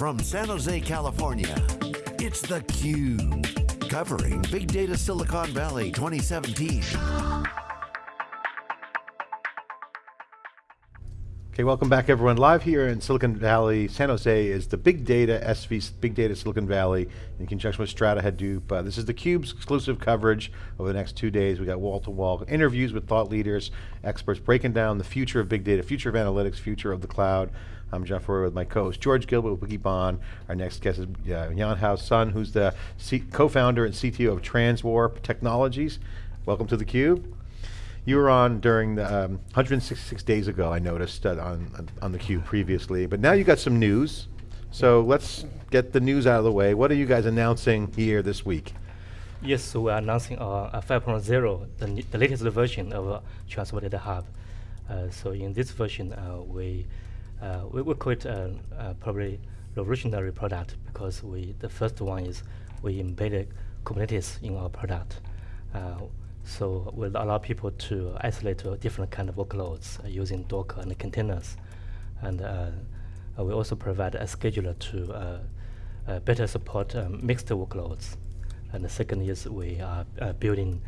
From San Jose, California, it's theCUBE. Covering Big Data Silicon Valley 2017. Okay, welcome back everyone. Live here in Silicon Valley, San Jose is the Big Data SV, Big Data Silicon Valley in conjunction with Strata Hadoop. Uh, this is theCUBE's exclusive coverage over the next two days. We got wall-to-wall -wall interviews with thought leaders, experts breaking down the future of big data, future of analytics, future of the cloud. I'm John Furrier with my co-host George Gilbert with Wikibon. Our next guest is uh, Yuanhao Sun, who's the co-founder and CTO of Transwarp Technologies. Welcome to theCUBE. You were on during the um, 166 days ago, I noticed uh, on, on theCUBE previously, but now you got some news. So let's get the news out of the way. What are you guys announcing here this week? Yes, so we're announcing uh, 5.0, the, the latest version of uh, Transwarp Data Hub. Uh, so in this version, uh, we, uh, we will call it uh, uh, probably revolutionary product because we the first one is we embedded Kubernetes in our product. So we'll allow people to isolate different kind of workloads uh, using Docker and containers. And uh, uh we also provide a scheduler to uh, uh, better support um, mixed workloads. And the second is we are building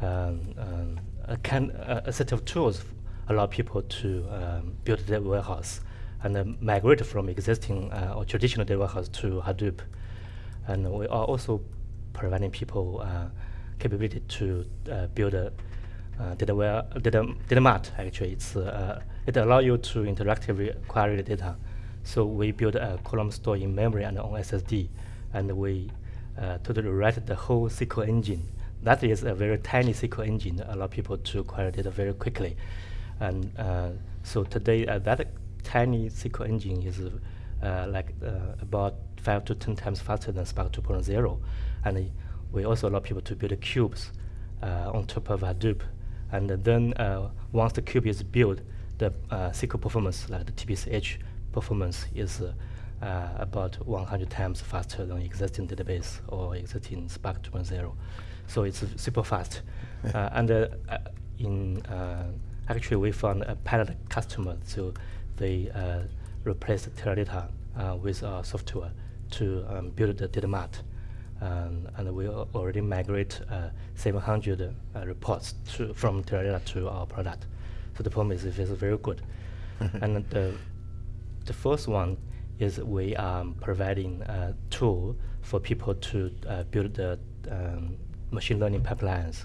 um, um, a, can, a, set of tools allow people to um, build their warehouse and migrate from existing or traditional data warehouse to Hadoop. And we are also providing people capability to uh, build a uh, data, ware, data, data mart, actually. It's, uh, it allows you to interactively query the data. So we build a column store in memory and on SSD, and we uh, totally write the whole SQL engine. That is a very tiny SQL engine that allow people to query data very quickly. And uh, so today, uh, that tiny SQL engine is like about five to 10 times faster than Spark 2.0. And we also allow people to build cubes uh, on top of Hadoop. And then uh, once the cube is built, the uh, SQL performance, like the TPCH performance, is uh, about 100 times faster than existing database or existing Spark 2.0. So it's super fast. Uh, and uh, in actually, we found a pilot customer, so they replaced Teradata with our software to um, build the data mart. Um, and we already migrate uh, 700 uh, reports to, from Teradata to our product. So the performance is, is very good. and the, the first one is we are providing a tool for people to uh, build the um, machine learning pipelines.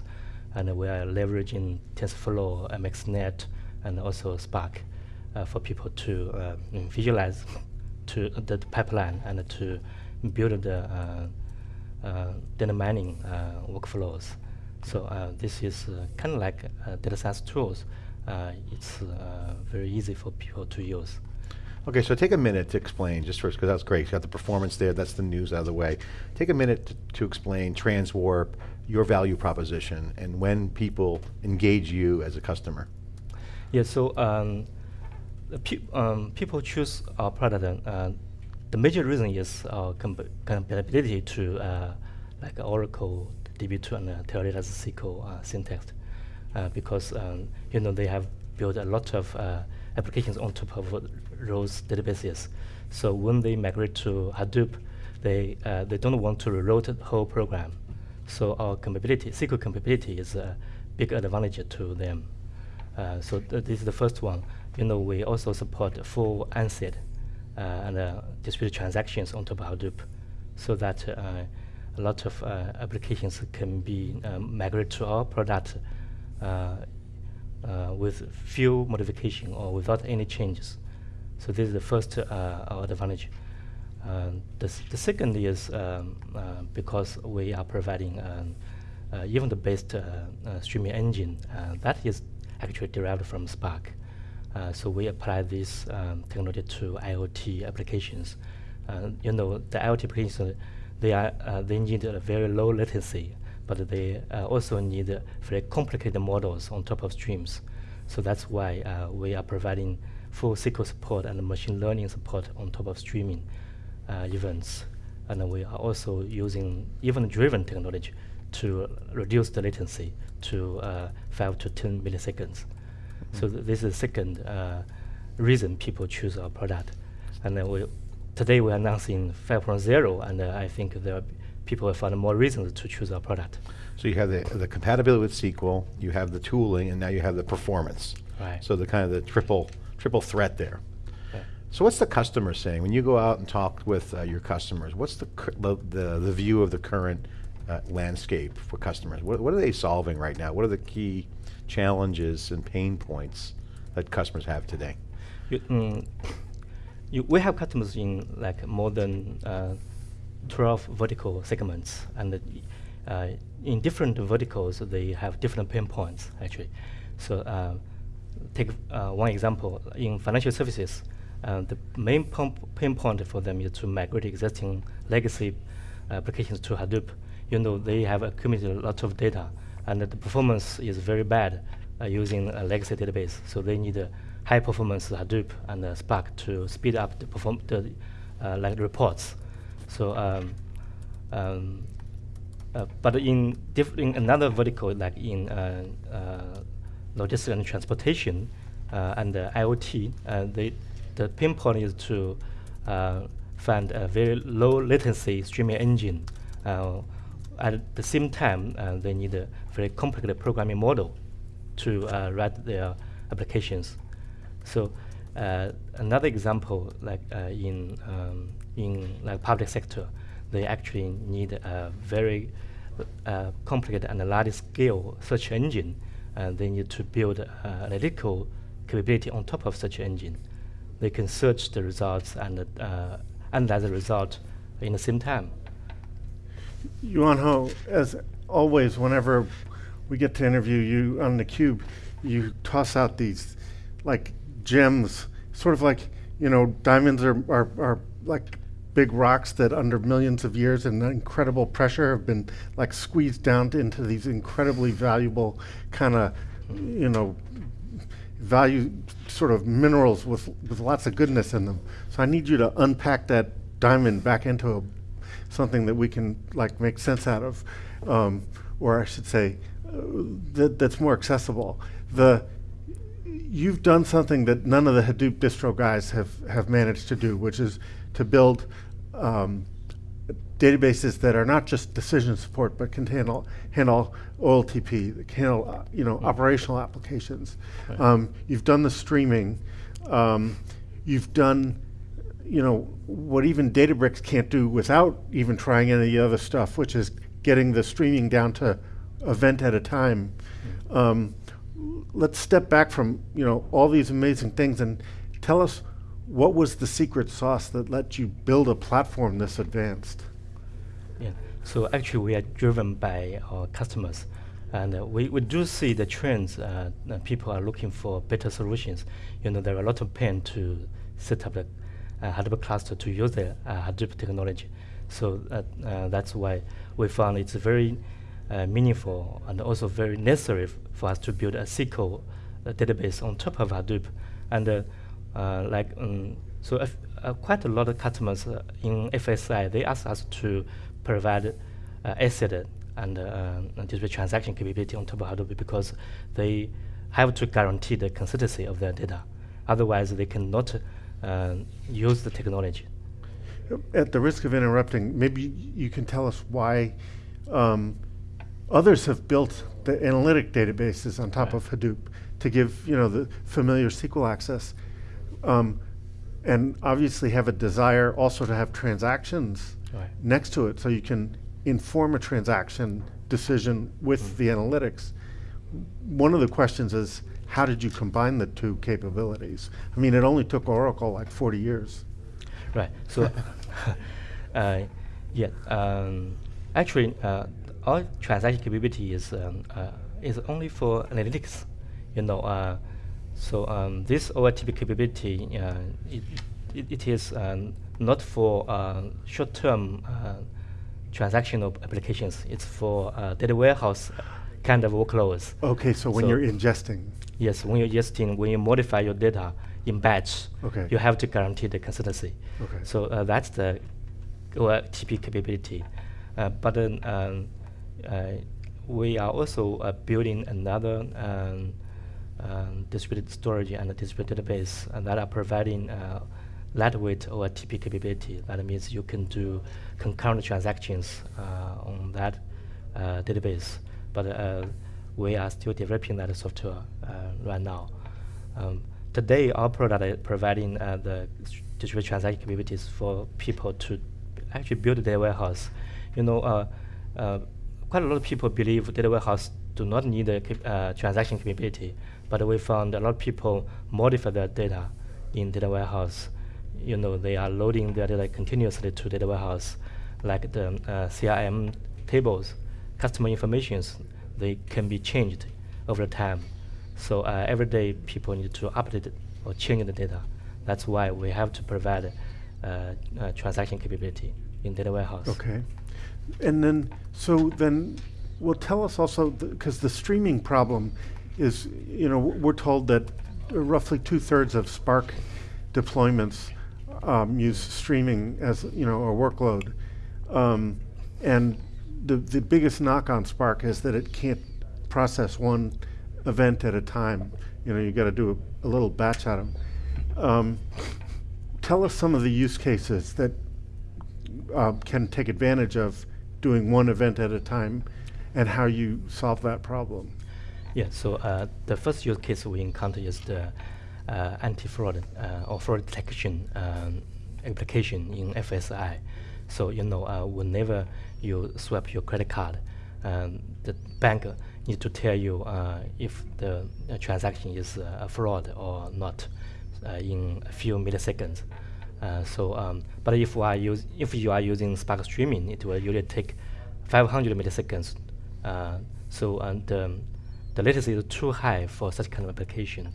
And we are leveraging TensorFlow, MXNet, and also Spark uh, for people to uh, visualize to the, the, pipeline and to build the uh, uh, data mining uh, workflows. So uh, this is kind of like data science tools. it's very easy for people to use. Okay, so take a minute to explain, just first, because that's great. You got the performance there, that's the news out of the way. Take a minute to, to explain Transwarp, your value proposition, and when people engage you as a customer. Yeah, so um, pe um, people choose our product uh, the major reason is our compatibility to uh, like Oracle DB2 and uh, Teradata's SQL uh, syntax, uh, because um, you know they have built a lot of uh, applications on top of those databases. So when they migrate to Hadoop, they uh, they don't want to rewrite the whole program. So our compatibility, SQL compatibility, is a big advantage to them. so th this is the first one. You know, we also support full ANSI uh, and uh, distributed transactions on top of Hadoop so that uh, a lot of applications can be um, migrated to our product with few modification or without any changes. So this is the first advantage. Uh, the, the, second is um, uh, because we are providing um, uh, even the best streaming engine that is actually derived from Spark. Uh, so we apply this um, technology to IoT applications. Uh, you know, the IoT applications, they, are, uh, they need a very low latency, but they uh, also need very complicated models on top of streams. So that's why uh, we are providing full SQL support and machine learning support on top of streaming events. And we are also using event-driven technology to reduce the latency to 5 to 10 milliseconds. So th this is the second uh, reason people choose our product. And then we today we're announcing 5.0, and uh, I think there are people will find more reasons to choose our product. So you have the, the compatibility with SQL, you have the tooling, and now you have the performance. Right. So the kind of the triple triple threat there. So what's the customer saying when you go out and talk with uh, your customers? What's the, the the the view of the current uh, landscape for customers? What what are they solving right now? What are the key challenges and pain points that customers have today? You, mm, you, we have customers in like more than uh, 12 vertical segments, and uh, in different verticals, they have different pain points actually. So uh, take uh, one example in financial services. Uh, the main pain point for them is to migrate existing legacy applications to Hadoop. You know they have accumulated a lot of data, and the performance is very bad uh, using a legacy database. So they need a high performance Hadoop and uh, Spark to speed up the perform the uh, like reports. So um, um, uh, but in, diff- in another vertical, like in uh, uh, logistics and transportation uh, and uh, IoT, uh, they, the pain point is to find a very low latency streaming engine. At the same time, they need a very complicated programming model to write their applications. So another example, like in um, in like public sector, they actually need a very uh, complicated and large scale search engine. Uh, they need to build uh, analytical capability on top of such engine. They can search the results and uh, analyze the result in the same time. Ho, as always, whenever we get to interview you on the cube, you toss out these like gems, sort of like you know diamonds are are, are like big rocks that under millions of years and incredible pressure have been like squeezed down into these incredibly valuable kind of you know value sort of minerals with with lots of goodness in them. So i need you to unpack that diamond back into a, something that we can like make sense out of um, or i should say uh, that, that's more accessible the you've done something that none of the Hadoop distro guys have, have managed to do, which is to build um, databases that are not just decision support, but can handle, handle OLTP, can handle uh, you know, operational applications. Right. Um, you've done the streaming. Um, you've done you know what even Databricks can't do without even trying any of the other stuff, which is getting the streaming down to event at a time. Um, let's step back from you know all these amazing things and tell us what was the secret sauce that let you build a platform this advanced? Yeah. So actually, we are driven by our customers, and uh, we, we do see the trends. Uh, people are looking for better solutions. You know, there are a lot of pain to set up uh, Hadoop cluster to use the uh, Hadoop technology. So uh, uh, that's why we found it's very meaningful and also very necessary for us to build a SQL database on top of Hadoop. And uh, like um, so if, uh, quite a lot of customers uh, in FSI they ask us to provide ACID and uh, transaction capability on top of Hadoop because they have to guarantee the consistency of their data. Otherwise, they cannot uh, use the technology. At the risk of interrupting, maybe you can tell us why um, others have built the analytic databases on top right. of Hadoop to give you know the familiar SQL access um, and obviously have a desire also to have transactions right. next to it so you can inform a transaction decision with mm. the analytics. One of the questions is how did you combine the two capabilities? I mean, it only took Oracle like 40 years. Right. So, uh, yeah, um, actually, uh, our transaction capability is um, uh, is only for analytics. You know, uh, so um, this OLTP capability, uh, it, it, it is um, not for uh, short-term uh, transactional applications. It's for data warehouse kind of workloads. Okay, so when you're ingesting. Yes, when you're ingesting, when you modify your data in batch, okay. you have to guarantee the consistency. Okay. So uh, that's the OLTP capability. Uh, but then um, we are also building another um, um, distributed storage and distributed database and that are providing uh, lightweight OLTP capability. That means you can do concurrent transactions uh, on that uh, database. But uh, we are still developing that software uh, right now. Um, today, our product is providing uh, the distributed transaction capabilities for people to actually build data warehouse. You know, quite a lot of people believe data warehouse do not need a uh, transaction capability, but we found a lot of people modify their data in data warehouse. You know, they are loading their data continuously to data warehouse, like the uh, CRM tables, customer informations, they can be changed over time. So uh, every day people need to update or change the data. That's why we have to provide uh, transaction capability in data warehouse. Okay. And then, so then, well, tell us also, because the, streaming problem is, you know, we're told that roughly two thirds of Spark deployments um, use streaming as, you know, a workload. Um, and the, the biggest knock on Spark is that it can't process one event at a time. You know, you got to do a, a, little batch at them. Um, tell us some of the use cases that uh, can take advantage of doing one event at a time and how you solve that problem. Yeah, so uh, the first use case we encounter is the uh, anti-fraud uh, or fraud detection um, application in FSI. So you know, uh, whenever you swipe your credit card, um, the bank needs to tell you uh, if the uh, transaction is uh, a fraud or not uh, in a few milliseconds. Uh, so, um, but if, use, if you are using Spark Streaming, it will usually take 500 milliseconds. so, and um, the latency is too high for such kind of application,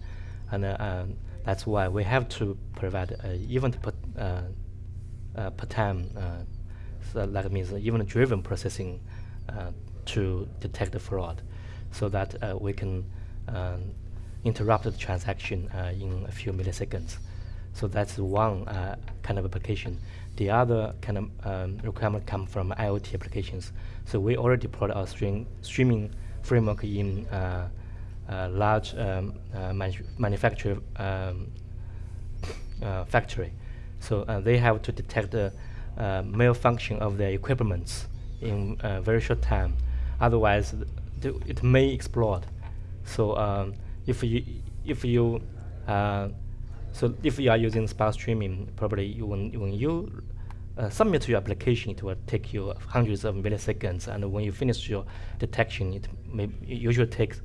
and um, that's why we have to provide event uh, per time. Uh, so that means event driven processing uh, to detect the fraud, so that we can interrupt the transaction in a few milliseconds. So that's one uh, kind of application. The other kind of um, requirement come from IoT applications. So we already deployed our stream, streaming framework in uh, uh, large um, manu um, factory. So uh, they have to detect the uh, malfunction of their equipment in a very short time. Otherwise, th it may explode. So um, if you if you uh, so if you are using Spark streaming, probably you, when when you uh, submit your application, it will take you hundreds of milliseconds, and when you finish your detection, it may usually takes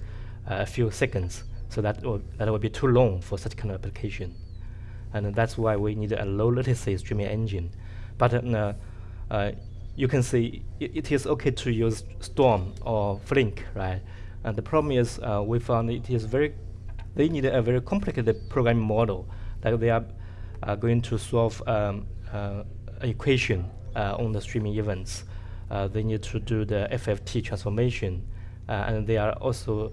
uh, a few seconds. So that will, that will be too long for such kind of application and that's why we need a low latency streaming engine. But uh, uh, you can see it, it is okay to use Storm or Flink, right? And the problem is uh, we found it is very, they need a very complicated programming model. Like they are going to solve um, equation on the streaming events. they need to do the FFT transformation, and they are also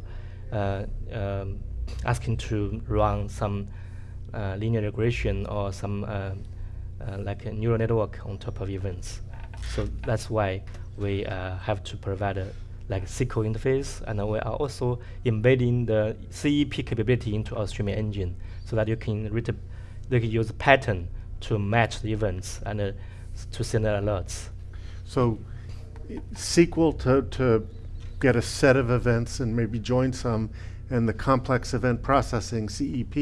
um, asking to run some linear regression or some uh, uh, like a neural network on top of events. So that's why we have to provide a like SQL interface, and we are also embedding the CEP capability into our streaming engine, so that you can read, you can use pattern to match the events and uh, to send alerts. So, SQL to to get a set of events and maybe join some, and the complex event processing, CEP,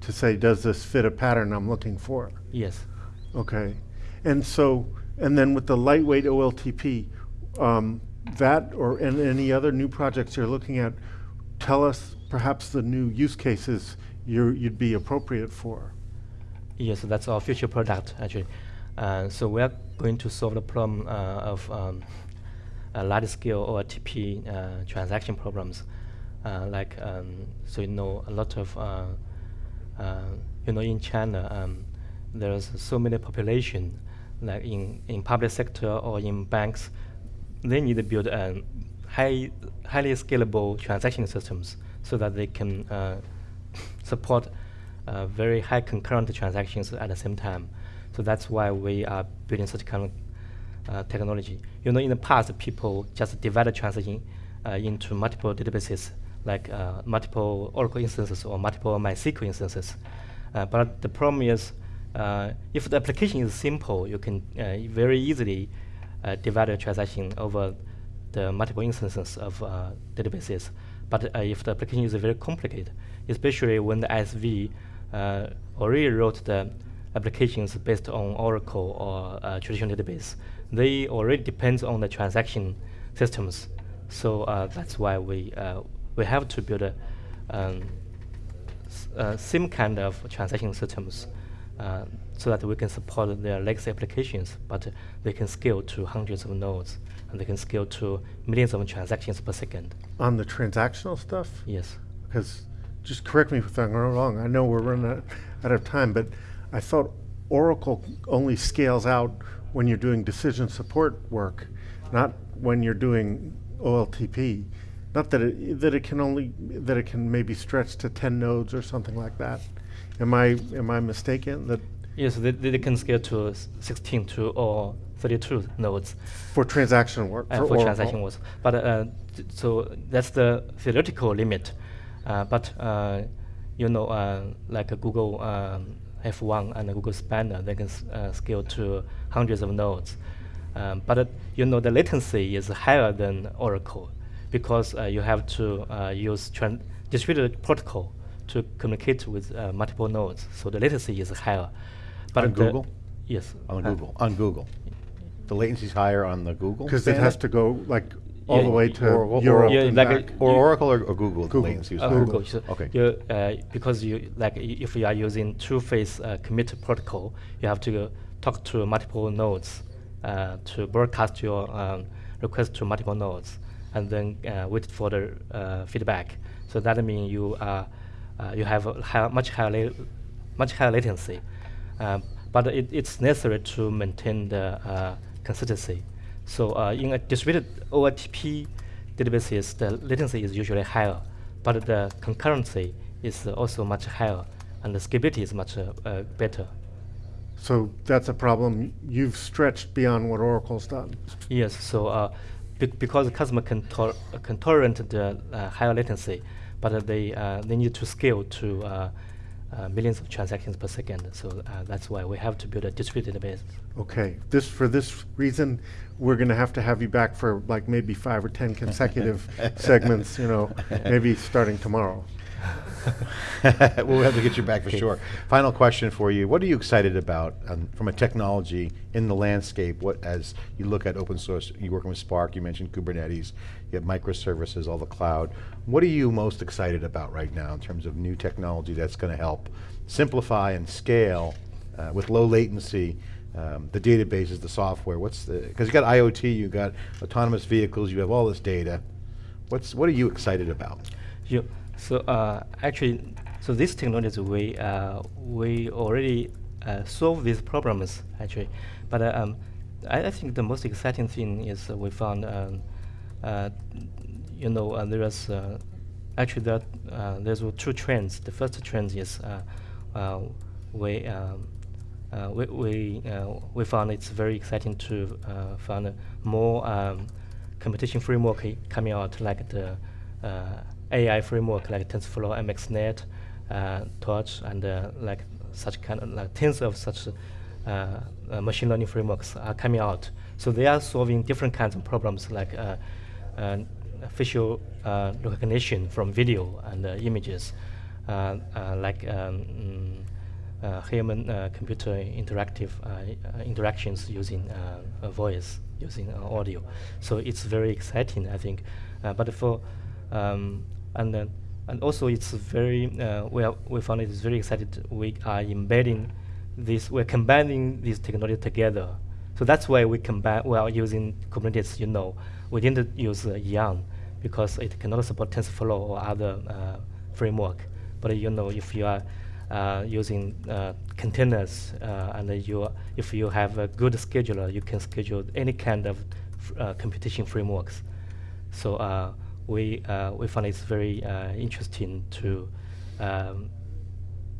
to say, does this fit a pattern I'm looking for? Yes. Okay. And so, and then with the lightweight OLTP, um, that or and any other new projects you're looking at, tell us perhaps the new use cases you would be appropriate for. Yes, that's our future product actually. Uh, so we are going to solve the problem uh, of um, large scale OLTP uh, transaction problems. Uh, like um, so you know a lot of uh, uh, you know in China um, there's so many population like in in public sector or in banks they need to build a high highly scalable transaction systems so that they can support very high concurrent transactions at the same time. So that's why we are building such kind of uh, technology. You know, in the past, people just divide transaction uh, into multiple databases like uh, multiple Oracle instances or multiple MySQL instances. Uh, but the problem is uh, if the application is simple, you can uh, very easily uh, divide a transaction over the multiple instances of uh, databases. But if the application is very complicated, especially when the ISV already wrote the applications based on Oracle or traditional database, they already depends on the transaction systems. So that's why we we have to build a um, uh, same kind of transaction systems uh, so that we can support their legacy applications, but they can scale to hundreds of nodes and they can scale to millions of transactions per second. On the transactional stuff? Yes. Because, just correct me if I'm wrong, I know we're running out, out of time, but I thought Oracle only scales out when you're doing decision support work, not when you're doing OLTP. Not that it, that it can only, that it can maybe stretch to 10 nodes or something like that. Am I, am I mistaken that Yes, they, they can scale to s- 16 to or 32 nodes for transaction work? uh, for Oracle? transaction was. But uh, so that's the theoretical limit. Uh, but uh, you know, uh, like a Google um, F1 and a Google Spanner, they can s- uh, scale to hundreds of nodes. Um, but uh, you know, the latency is higher than Oracle because uh, you have to uh, use tran- distributed protocol to communicate with uh, multiple nodes. So the latency is higher. But On Google? Yes. On uh, Google, on Google. The latency's higher on the Google? Because it has to go like all Yeah, the way to or- or- Europe Yeah, and like back. a- Or Oracle or, or Google, the Google. latency was Uh, higher? Google. So Okay. You, uh, because you like i- if you are using two-phase uh, commit protocol, you have to talk to multiple nodes uh, to broadcast your um, request to multiple nodes, and then uh, wait for the uh, feedback. So that means you are uh, you have high, much higher much higher latency, but it, it's necessary to maintain the uh, consistency. So uh, in a distributed OLTP databases, the latency is usually higher, but the concurrency is also much higher, and the scalability is much uh, uh, better. So that's a problem. You've stretched beyond what Oracle's done. Yes, so uh, be because the customer can, can tolerate the uh, higher latency, but uh, they, uh, they need to scale to uh, uh, millions of transactions per second. So uh, that's why we have to build a distributed database. Okay, this, for this reason, we're gonna have to have you back for like maybe five or 10 consecutive segments, you know, maybe starting tomorrow. we'll have to get you back for sure. Final question for you: What are you excited about um, from a technology in the landscape? What, as you look at open source, you're working with Spark. You mentioned Kubernetes. You have microservices, all the cloud. What are you most excited about right now in terms of new technology that's going to help simplify and scale uh, with low latency? Um, the databases, the software. What's the? Because you got IoT, you got autonomous vehicles, you have all this data. What's what are you excited about? You, so uh, actually, so this technology we uh, we already uh, solve these problems actually, but um, I, I think the most exciting thing is we found, um, uh, you know, uh, there is uh, actually uh, there's two trends. The first trend is we. Um, we we, we found it's very exciting to find more um, competition framework coming out like the uh, AI framework like TensorFlow, MXNet, uh, Torch, and uh, like such kind of like tens of such uh, uh, machine learning frameworks are coming out. So they are solving different kinds of problems like uh, facial recognition from video and images, like um, mm, human computer interactive interactions using voice, using audio. So it's very exciting, I think. But for um, and then and also it's very uh, we found it is very excited. We are embedding this. We're combining these technology together. So that's why we combine. We are using Kubernetes. You know, we didn't use uh, Yarn because it cannot support TensorFlow or other uh, framework. But you know, if you are uh, using uh, containers uh, and you if you have a good scheduler, you can schedule any kind of computation frameworks. So we uh, we find it's very uh, interesting to um,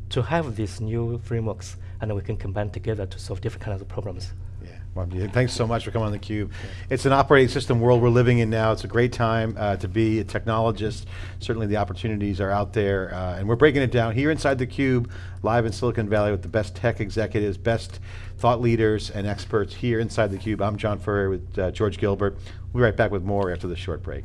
to have these new frameworks and we can combine together to solve different kinds of problems. Yeah. Thanks so much for coming on theCUBE. It's an operating system world we're living in now. It's a great time uh, to be a technologist. Certainly the opportunities are out there, uh, and we're breaking it down here inside theCUBE, live in Silicon Valley with the best tech executives, best thought leaders and experts here inside theCUBE. I'm John Furrier with uh, George Gilbert. We'll be right back with more after this short break.